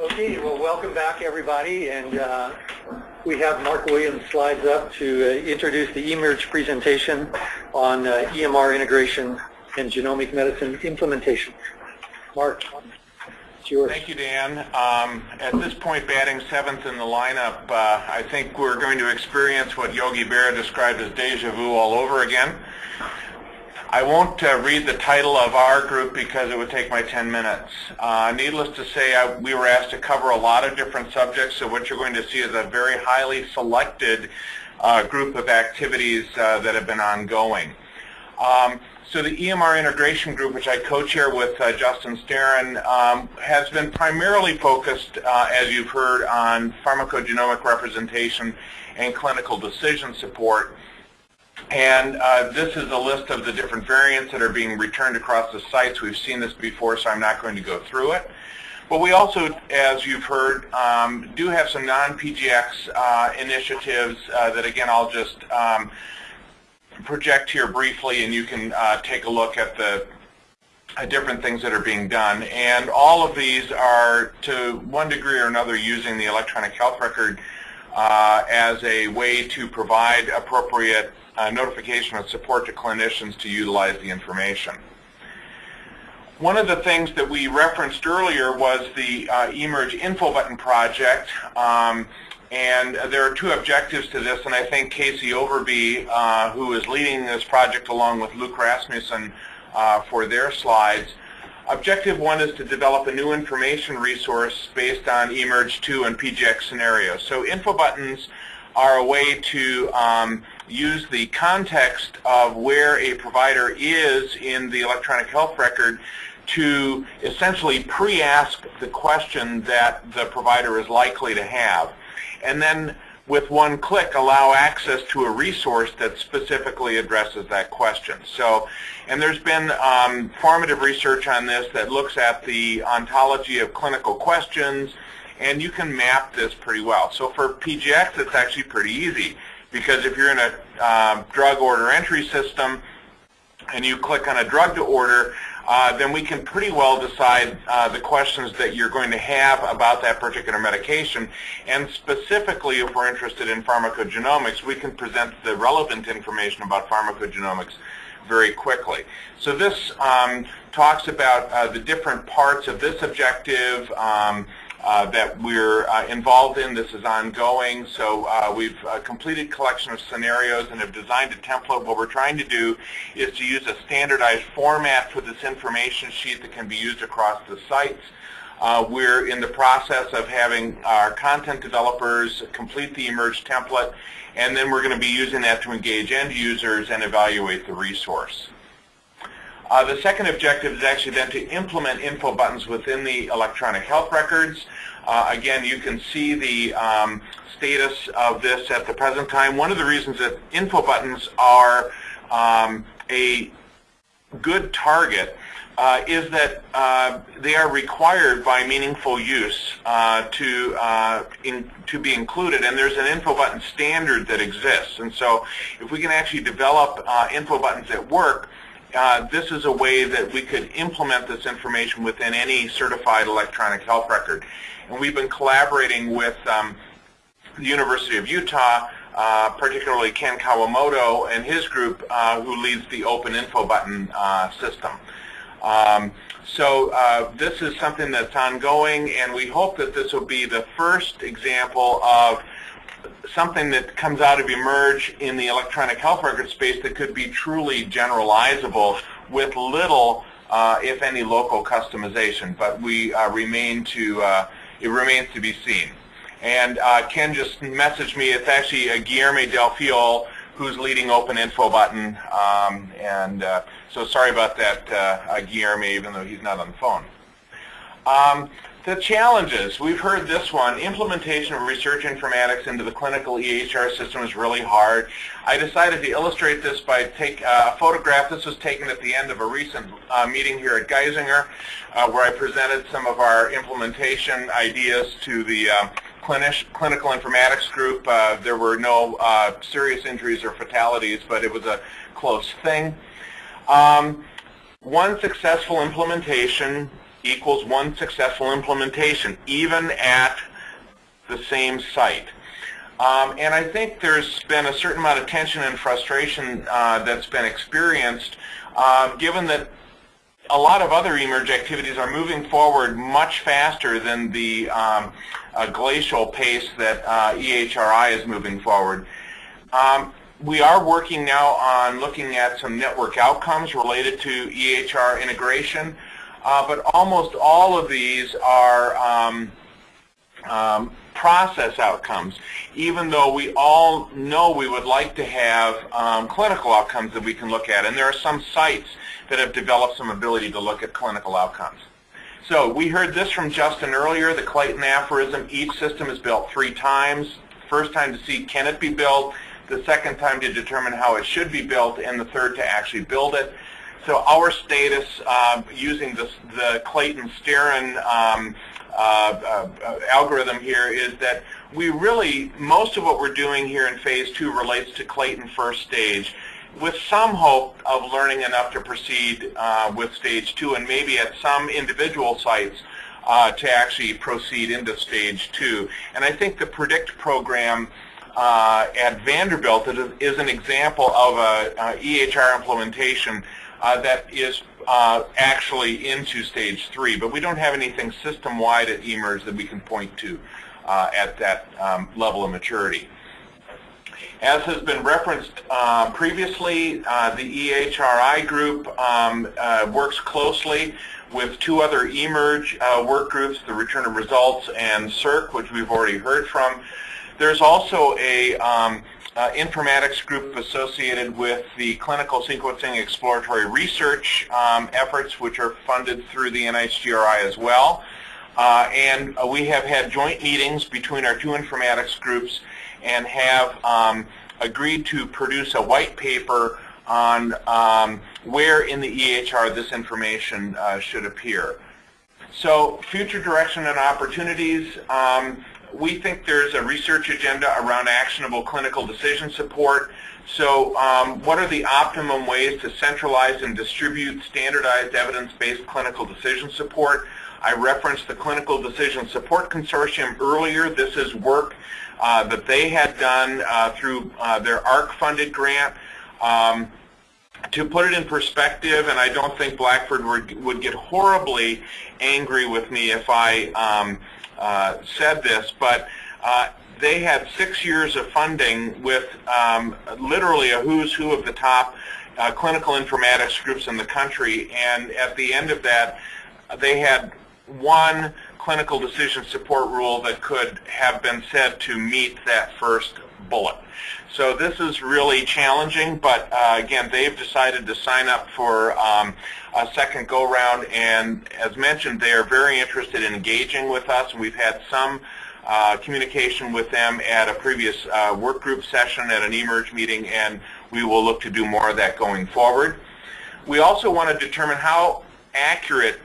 Okay, well, welcome back, everybody, and uh, we have Mark Williams slides up to uh, introduce the eMERGE presentation on uh, EMR integration and genomic medicine implementation. Mark, it's yours. Thank you, Dan. Um, at this point, batting seventh in the lineup, uh, I think we're going to experience what Yogi Berra described as deja vu all over again. I won't uh, read the title of our group because it would take my 10 minutes. Uh, needless to say, I, we were asked to cover a lot of different subjects, so what you're going to see is a very highly selected uh, group of activities uh, that have been ongoing. Um, so the EMR integration group, which I co-chair with uh, Justin Starren, um, has been primarily focused, uh, as you've heard, on pharmacogenomic representation and clinical decision support. And uh, this is a list of the different variants that are being returned across the sites. We've seen this before, so I'm not going to go through it. But we also, as you've heard, um, do have some non-PGX uh, initiatives uh, that, again, I'll just um, project here briefly, and you can uh, take a look at the uh, different things that are being done. And all of these are, to one degree or another, using the electronic health record uh, as a way to provide appropriate uh, notification of support to clinicians to utilize the information. One of the things that we referenced earlier was the uh, eMERGE info button project. Um, and there are two objectives to this, and I think Casey Overby, uh, who is leading this project along with Luke Rasmussen uh, for their slides, Objective one is to develop a new information resource based on eMERGE 2 and PGX scenarios. So info buttons are a way to um, use the context of where a provider is in the electronic health record to essentially pre-ask the question that the provider is likely to have. And then with one click allow access to a resource that specifically addresses that question. So, and there's been um, formative research on this that looks at the ontology of clinical questions, and you can map this pretty well. So for PGX, it's actually pretty easy because if you're in a uh, drug order entry system and you click on a drug to order, uh, then we can pretty well decide uh, the questions that you're going to have about that particular medication. And specifically, if we're interested in pharmacogenomics, we can present the relevant information about pharmacogenomics very quickly. So this um, talks about uh, the different parts of this objective, um, uh, that we're uh, involved in. This is ongoing. So uh, we've uh, completed collection of scenarios and have designed a template. What we're trying to do is to use a standardized format for this information sheet that can be used across the sites. Uh, we're in the process of having our content developers complete the eMERGE template, and then we're going to be using that to engage end users and evaluate the resource. Uh, the second objective is actually then to implement info buttons within the electronic health records. Uh, again, you can see the um, status of this at the present time. One of the reasons that info buttons are um, a good target uh, is that uh, they are required by meaningful use uh, to uh, in, to be included, and there's an info button standard that exists. And so, if we can actually develop uh, info buttons that work, uh, this is a way that we could implement this information within any certified electronic health record. And we've been collaborating with um, the University of Utah, uh, particularly Ken Kawamoto and his group, uh, who leads the Open Info Button uh, system. Um, so uh, this is something that's ongoing, and we hope that this will be the first example of something that comes out of eMERGE in the electronic health record space that could be truly generalizable with little, uh, if any, local customization. But we uh, remain to, uh, it remains to be seen. And uh, Ken just messaged me, it's actually uh, Guilherme Del Fiol who's leading Open Info Button. Um, and uh, so sorry about that, Guilherme, even though he's not on the phone. Um, the challenges, we've heard this one, implementation of research informatics into the clinical EHR system is really hard. I decided to illustrate this by take uh, a photograph. This was taken at the end of a recent uh, meeting here at Geisinger uh, where I presented some of our implementation ideas to the uh, clinical informatics group. Uh, there were no uh, serious injuries or fatalities, but it was a close thing. Um, one successful implementation equals one successful implementation, even at the same site. Um, and I think there's been a certain amount of tension and frustration uh, that's been experienced, uh, given that a lot of other eMERGE activities are moving forward much faster than the um, uh, glacial pace that uh, EHRI is moving forward. Um, we are working now on looking at some network outcomes related to EHR integration, uh, but almost all of these are um, um, process outcomes, even though we all know we would like to have um, clinical outcomes that we can look at. And there are some sites that have developed some ability to look at clinical outcomes. So we heard this from Justin earlier, the Clayton aphorism, each system is built three times. First time to see can it be built, the second time to determine how it should be built, and the third to actually build it. So our status uh, using the Clayton-Starren um, uh, uh, algorithm here is that we really, most of what we're doing here in phase two relates to Clayton first stage with some hope of learning enough to proceed uh, with stage two and maybe at some individual sites uh, to actually proceed into stage two. And I think the PREDICT program uh, at Vanderbilt is an example of a, a EHR implementation uh, that is uh, actually into stage three, but we don't have anything system-wide at eMERGE that we can point to uh, at that um, level of maturity. As has been referenced uh, previously, uh, the EHRI group um, uh, works closely with two other eMERGE work groups, the Return of Results and CERC, which we've already heard from. There's also a um, uh, informatics group associated with the clinical sequencing exploratory research um, efforts, which are funded through the NHGRI as well. Uh, and uh, we have had joint meetings between our two informatics groups and have um, agreed to produce a white paper on um, where in the EHR this information uh, should appear. So future direction and opportunities. Um, we think there's a research agenda around actionable clinical decision support. So um, what are the optimum ways to centralize and distribute standardized evidence-based clinical decision support? I referenced the Clinical Decision Support Consortium earlier. This is work uh, that they had done uh, through uh, their AHRQ-funded grant. Um, to put it in perspective, and I don't think Blackford would, would get horribly angry with me if I um, uh, said this, but uh, they had six years of funding with um, literally a who's who of the top uh, clinical informatics groups in the country, and at the end of that, they had one clinical decision support rule that could have been said to meet that first bullet. So this is really challenging, but uh, again, they've decided to sign up for um, a second go-round, and as mentioned, they are very interested in engaging with us. We've had some uh, communication with them at a previous uh, work group session at an eMERGE meeting, and we will look to do more of that going forward. We also want to determine how accurate,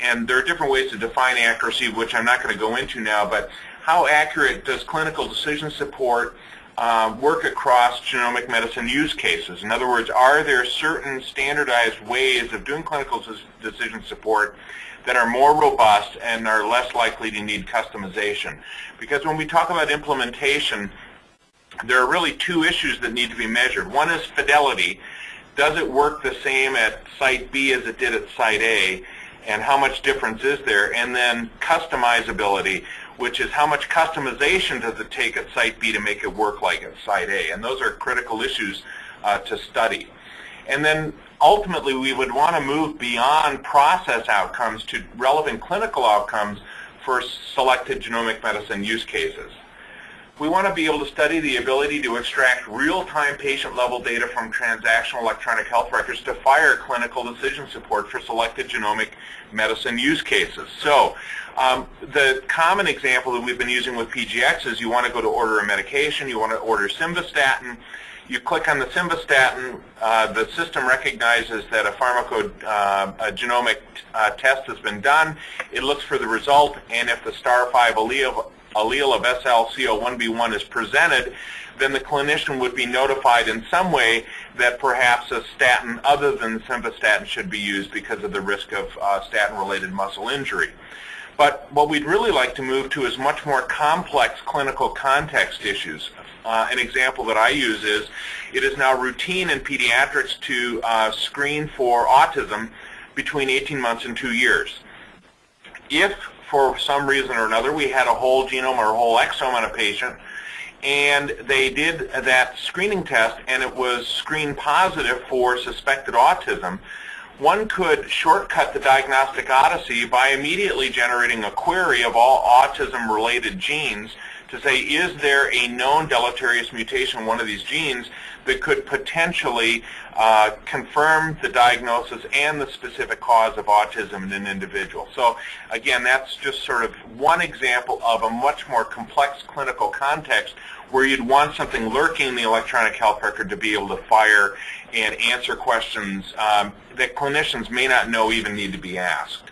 and there are different ways to define accuracy, which I'm not going to go into now, but how accurate does clinical decision support uh, work across genomic medicine use cases. In other words, are there certain standardized ways of doing clinical decision support that are more robust and are less likely to need customization? Because when we talk about implementation, there are really two issues that need to be measured. One is fidelity. Does it work the same at site B as it did at site A? And how much difference is there? And then customizability which is how much customization does it take at Site B to make it work like at Site A? And those are critical issues uh, to study. And then ultimately we would want to move beyond process outcomes to relevant clinical outcomes for selected genomic medicine use cases. We want to be able to study the ability to extract real-time patient-level data from transactional electronic health records to fire clinical decision support for selected genomic medicine use cases. So um, the common example that we've been using with PGX is you want to go to order a medication, you want to order simvastatin, you click on the simvastatin, uh, the system recognizes that a pharmacogenomic uh, uh, test has been done, it looks for the result, and if the star 5 allele allele of SLCO1B1 is presented, then the clinician would be notified in some way that perhaps a statin other than simvastatin should be used because of the risk of uh, statin-related muscle injury. But what we'd really like to move to is much more complex clinical context issues. Uh, an example that I use is it is now routine in pediatrics to uh, screen for autism between 18 months and two years. If for some reason or another we had a whole genome or a whole exome on a patient and they did that screening test and it was screen positive for suspected autism, one could shortcut the diagnostic odyssey by immediately generating a query of all autism-related genes to say, is there a known deleterious mutation in one of these genes that could potentially uh, confirm the diagnosis and the specific cause of autism in an individual. So again, that's just sort of one example of a much more complex clinical context where you'd want something lurking in the electronic health record to be able to fire and answer questions um, that clinicians may not know even need to be asked.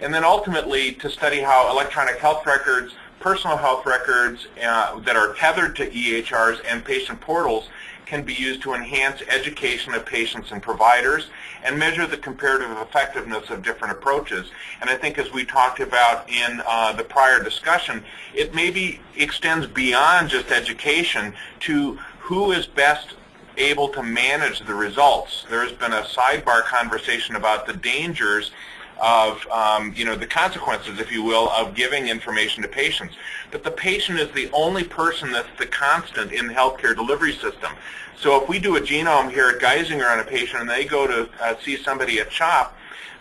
And then ultimately to study how electronic health records, personal health records uh, that are tethered to EHRs and patient portals can be used to enhance education of patients and providers and measure the comparative effectiveness of different approaches. And I think as we talked about in uh, the prior discussion, it maybe extends beyond just education to who is best able to manage the results. There's been a sidebar conversation about the dangers of, um, you know, the consequences, if you will, of giving information to patients. But the patient is the only person that's the constant in the healthcare delivery system. So if we do a genome here at Geisinger on a patient and they go to uh, see somebody at CHOP,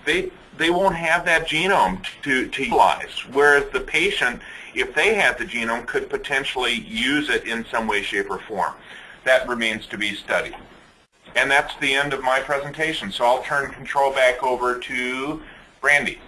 they, they won't have that genome to, to utilize, whereas the patient, if they had the genome, could potentially use it in some way, shape, or form. That remains to be studied. And that's the end of my presentation. So I'll turn control back over to Brandy.